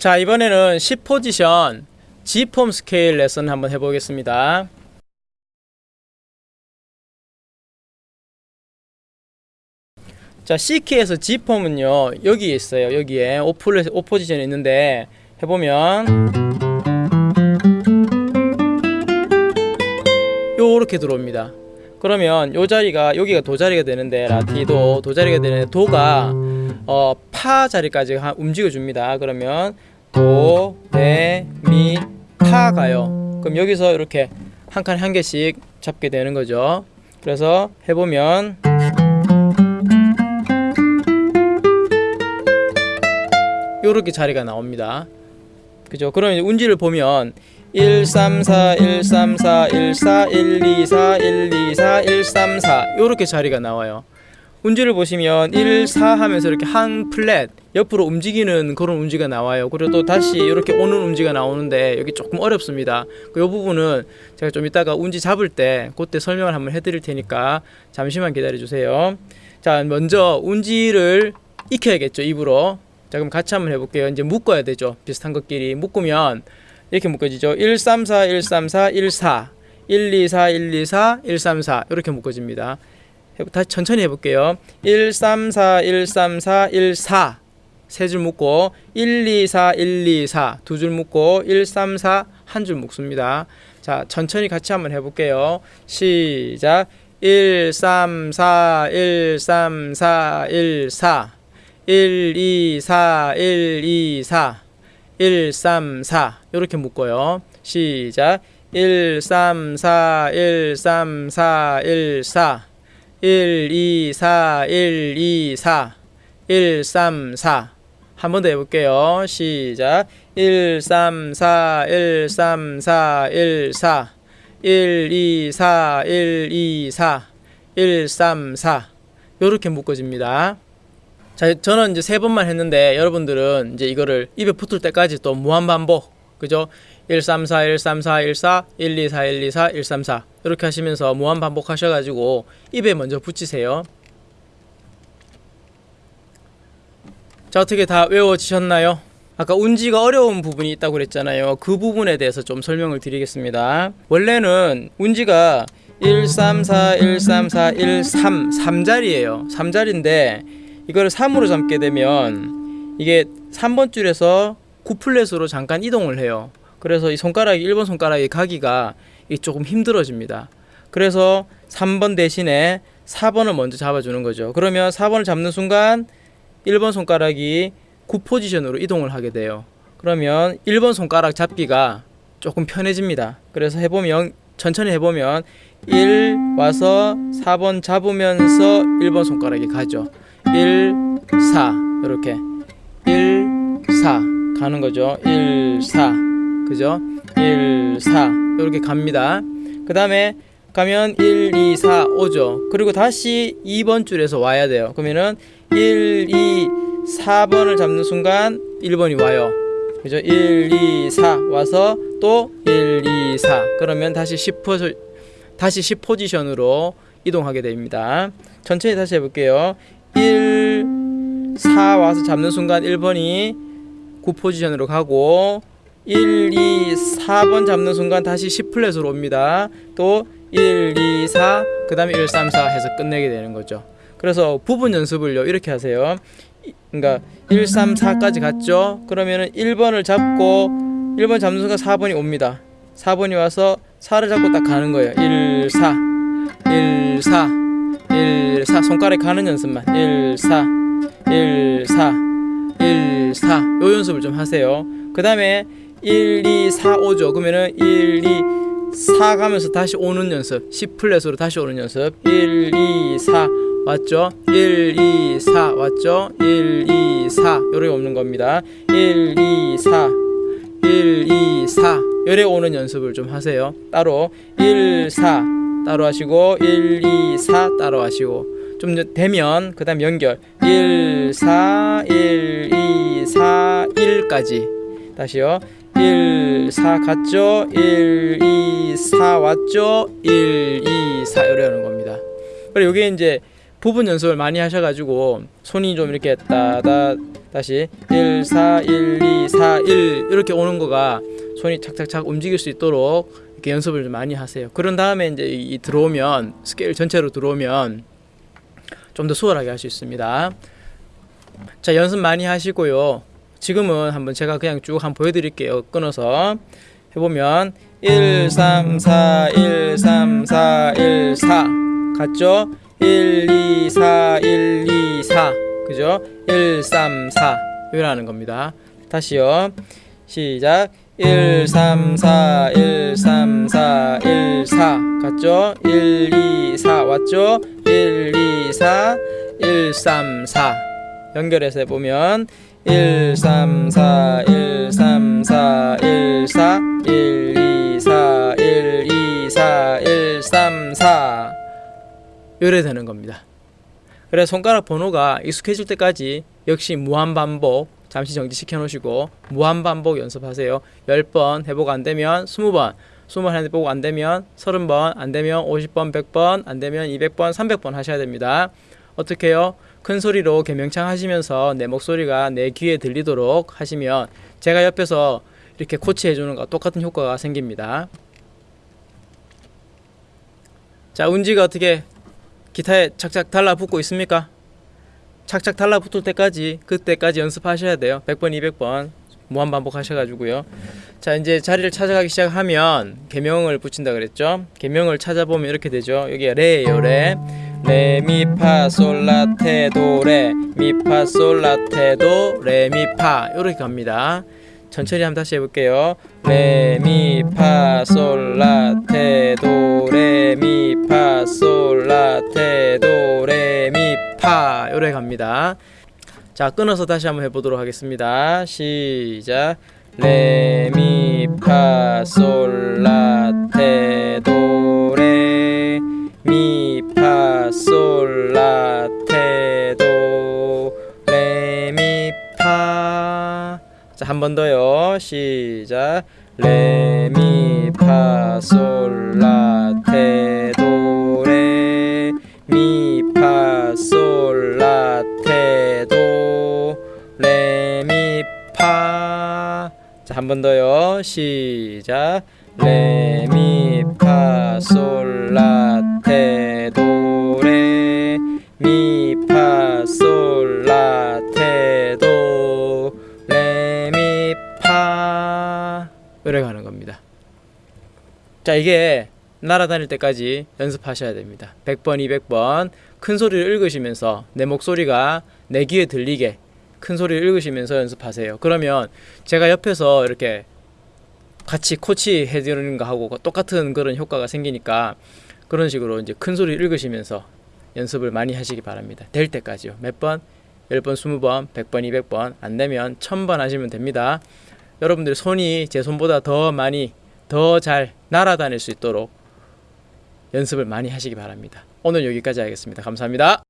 자 이번에는 10포지션 G폼 스케일 레슨 한번 해보겠습니다. 자 C키에서 G폼은요 여기에 있어요. 여기에 오플, 오포지션이 있는데 해보면 요렇게 들어옵니다. 그러면 요 자리가 여기가 도 자리가 되는데 라티도 도 자리가 되는데 도가 어, 파 자리까지 하- 움직여 줍니다. 그러면 도, 레, 미, 파 가요 그럼 여기서 이렇게 한칸한 개씩 잡게 되는 거죠 그래서 해보면 요렇게 자리가 나옵니다. 그죠? 그럼 이제 운지를 보면 1 3 4 1 3 4 1 4 1 2 4 1 2 4 1 3 4 요렇게 자리가 나와요. 운지를 보시면 1 4 하면서 이렇게 한 플랫 옆으로 움직이는 그런 운지가 나와요. 그리고 또 다시 이렇게 오는 운지가 나오는데 여기 조금 어렵습니다. 그 부분은 제가 좀 이따가 운지 잡을 때 그때 설명을 한번 해드릴 테니까 잠시만 기다려 주세요. 자, 먼저 운지를 익혀야겠죠 입으로. 자 그럼 같이 한번 해볼게요. 이제 묶어야 되죠. 비슷한 것끼리 묶으면 이렇게 묶어지죠. 1, 3, 4, 1, 3, 4, 1, 4 1, 2, 4, 1, 2, 4, 1, 3, 4 이렇게 묶어집니다. 해- 다시 천천히 해볼게요. 1, 3, 4, 1, 3, 4, 1, 4 세 줄 묶고 1, 2, 4, 1, 2, 4 두 줄 묶고 1, 3, 4 한 줄 묶습니다. 자 천천히 같이 한번 해볼게요. 시작 1, 3, 4, 1, 3, 4, 1, 4 1, 2, 4, 1, 2, 4 1, 3, 4 이렇게 묶어요. 시작 1, 3, 4, 1, 3, 4, 1, 4 1, 2, 4, 1, 2, 4 1, 3, 4 한 번 더 해볼게요. 시작 1, 3, 4, 1, 3, 4, 1, 4 1, 2, 4, 1, 2, 4 1, 3, 4 이렇게 묶어집니다. 자, 저는 이제 세 번만 했는데 여러분들은 이제 이거를 입에 붙을 때까지 또 무한 반복. 그죠? 1 3 4 1 3 4 1 4 1 2 4 1 2 4 1 3 4 이렇게 하시면서 무한 반복 하셔 가지고 입에 먼저 붙이세요. 자, 어떻게 다 외워지셨나요? 아까 운지가 어려운 부분이 있다고 그랬잖아요. 그 부분에 대해서 좀 설명을 드리겠습니다. 원래는 운지가 1 3 4 1 3 4 1 3 3자리예요. 3자리인데 이거를 3으로 잡게 되면 이게 3번 줄에서 9플랫으로 잠깐 이동을 해요. 그래서 이 손가락이 1번 손가락이 가기가 이 조금 힘들어집니다. 그래서 3번 대신에 4번을 먼저 잡아주는 거죠. 그러면 4번을 잡는 순간 1번 손가락이 9포지션으로 이동을 하게 돼요. 그러면 1번 손가락 잡기가 조금 편해집니다. 그래서 해보면 천천히 해보면 1 와서 4번 잡으면서 1번 손가락이 가죠. 1, 4 이렇게 1, 4 가는 거죠. 1, 4 그죠? 1, 4 이렇게 갑니다. 그 다음에 가면 1, 2, 4 오죠. 그리고 다시 2번 줄에서 와야 돼요. 그러면은 1, 2, 4번을 잡는 순간 1번이 와요. 그죠? 1, 2, 4 와서 또 1, 2, 4 그러면 다시 10 포, 다시 10 포지션으로 이동하게 됩니다. 천천히 다시 해볼게요. 1, 4 와서 잡는 순간 1번이 9 포지션으로 가고 1, 2, 4번 잡는 순간 다시 10 플랫으로 옵니다. 또 1, 2, 4, 그 다음에 1, 3, 4 해서 끝내게 되는 거죠. 그래서 부분 연습을요, 이렇게 하세요. 이- 그러니까 1, 3, 4까지 갔죠? 그러면은 1번을 잡고 1번 잡는 순간 4번이 옵니다. 4번이 와서 4를 잡고 딱 가는 거예요. 1, 4, 1, 4, 1, 4. 손가락에 가는 연습만. 1, 4, 1, 4, 1, 4. 요 연습을 좀 하세요. 그 다음에 1, 2, 4, 5죠. 그러면은 1, 2, 4 가면서 다시 오는 연습. 10 플랫으로 다시 오는 연습. 1, 2, 4 왔죠? 1, 2, 4 왔죠? 1, 2, 4 요래 오는 겁니다. 1, 2, 4 1, 2, 4 요래 오는 연습을 좀 하세요. 따로. 1, 4 따로 하시고 1, 2, 4 따로 하시고. 좀 되면 그 다음 연결. 1, 4, 1, 2, 4, 1까지. 다시요. 1, 4 갔죠? 1, 2, 4 왔죠? 1, 2, 4 요래 하는 겁니다. 그리고 이게 이제 부분 연습을 많이 하셔가지고 손이 좀 이렇게 따다 다시 1 4 1 2 4 1 이렇게 오는 거가 손이 착착착 움직일 수 있도록 이렇게 연습을 좀 많이 하세요. 그런 다음에 이제 이, 이 들어오면 스케일 전체로 들어오면 좀 더 수월하게 할 수 있습니다. 자 연습 많이 하시고요. 지금은 한번 제가 그냥 쭉 한번 보여드릴게요. 끊어서 해보면 1 3 4 1 3 4 1 4 같죠? 1 2 4 1 2 4 그죠? 1 3 4 이라는 겁니다. 다시요. 시작. 1 3 4 1 3 4 1 4 같죠? 1 2 4 왔죠? 1 2 4 1 3 4 연결해서 해보면 1 3 4 1 3 4 1 4 1 2 4 이래 되는 겁니다. 그래 손가락 번호가 익숙해질 때까지 역시 무한 반복 잠시 정지시켜 놓으시고 무한 반복 연습하세요. 10번 해보고 안 되면 20번 20번 해보고 안 되면 30번 안 되면 50번 100번 안 되면 200번 300번 하셔야 됩니다. 어떻게 해요? 큰 소리로 개명창 하시면서 내 목소리가 내 귀에 들리도록 하시면 제가 옆에서 이렇게 코치해 주는 거 똑같은 효과가 생깁니다. 자, 운지가 어떻게 기타에 착착 달라붙고 있습니까? 착착 달라붙을 때까지 그때까지 연습하셔야 돼요. 100번, 200번 무한 반복하셔가지고요. 자, 이제 자리를 찾아가기 시작하면 계명을 붙인다 그랬죠. 계명을 찾아보면 이렇게 되죠. 여기 레예요, 레. 레, 미, 파, 솔, 라, 테, 도, 레. 미, 파, 솔, 라, 테, 도, 레, 미, 파. 이렇게 갑니다. 천천히 한번 다시 해볼게요. 레, 미, 파, 솔, 라, 테, 도, 파. 이렇게 갑니다. 자, 끊어서 다시 한번 해보도록 하겠습니다. 시작. 레, 미, 파, 솔, 라, 테, 도, 레, 미, 파, 솔, 라, 테, 도, 레, 미, 파. 자, 한 번 더요. 시작. 레, 미, 파, 솔, 라, 테, 도, 번 더요. 시작. 레, 미, 파, 솔, 라, 테, 도, 레, 미, 파, 솔, 라, 테, 도, 레, 미, 파. 이래 가는 겁니다. 자, 이게 날아다닐 때까지 연습하셔야 됩니다. 100번, 200번 큰 소리를 읽으시면서 내 목소리가 내 귀에 들리게 큰 소리를 읽으시면서 연습하세요. 그러면 제가 옆에서 이렇게 같이 코치 해드리는 거 하고 똑같은 그런 효과가 생기니까 그런 식으로 이제 큰 소리 읽으시면서 연습을 많이 하시기 바랍니다. 될 때까지요. 몇 번? 10번, 20번, 100번, 200번 안 되면 1000번 하시면 됩니다. 여러분들 손이 제 손보다 더 많이 더 잘 날아다닐 수 있도록 연습을 많이 하시기 바랍니다. 오늘 여기까지 하겠습니다. 감사합니다.